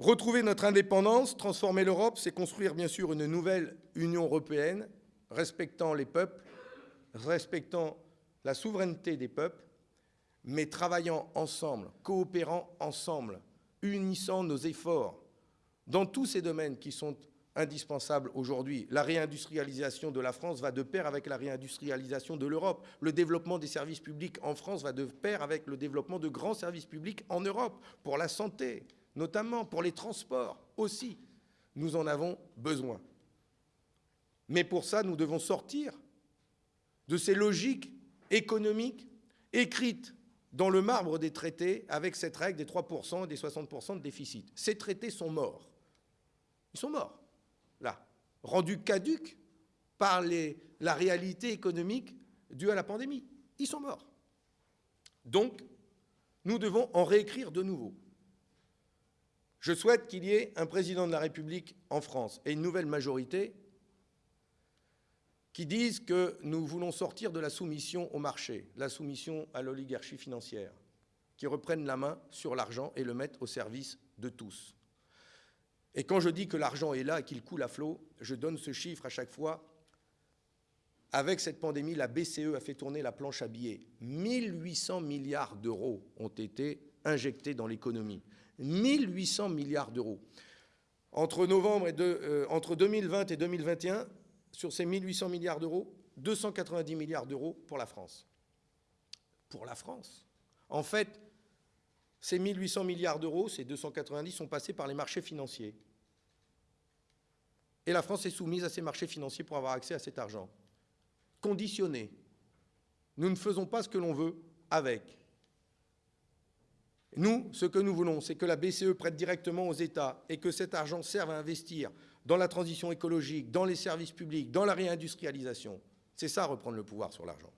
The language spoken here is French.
Retrouver notre indépendance, transformer l'Europe, c'est construire bien sûr une nouvelle Union européenne, respectant les peuples, respectant la souveraineté des peuples, mais travaillant ensemble, coopérant ensemble, unissant nos efforts dans tous ces domaines qui sont indispensables aujourd'hui. La réindustrialisation de la France va de pair avec la réindustrialisation de l'Europe. Le développement des services publics en France va de pair avec le développement de grands services publics en Europe, pour la santé, notamment pour les transports aussi. Nous en avons besoin. Mais pour ça, nous devons sortir de ces logiques économiques écrites dans le marbre des traités avec cette règle des 3% et des 60% de déficit. Ces traités sont morts. Ils sont morts, là, rendus caducs par la réalité économique due à la pandémie. Ils sont morts. Donc, nous devons en réécrire de nouveau. Je souhaite qu'il y ait un président de la République en France et une nouvelle majorité qui disent que nous voulons sortir de la soumission au marché, la soumission à l'oligarchie financière, qui reprennent la main sur l'argent et le mettent au service de tous. Et quand je dis que l'argent est là et qu'il coule à flot, je donne ce chiffre à chaque fois. Avec cette pandémie, la BCE a fait tourner la planche à billets. 1800 milliards d'euros ont été injectés dans l'économie. 1800 milliards d'euros. Entre, novembre et euh, entre 2020 et 2021, sur ces 1800 milliards d'euros, 290 milliards d'euros pour la France. Pour la France. En fait, ces 1800 milliards d'euros, ces 290, sont passés par les marchés financiers. Et la France est soumise à ces marchés financiers pour avoir accès à cet argent. Conditionné. Nous ne faisons pas ce que l'on veut avec. Nous, ce que nous voulons, c'est que la BCE prête directement aux États et que cet argent serve à investir dans la transition écologique, dans les services publics, dans la réindustrialisation. C'est ça, reprendre le pouvoir sur l'argent.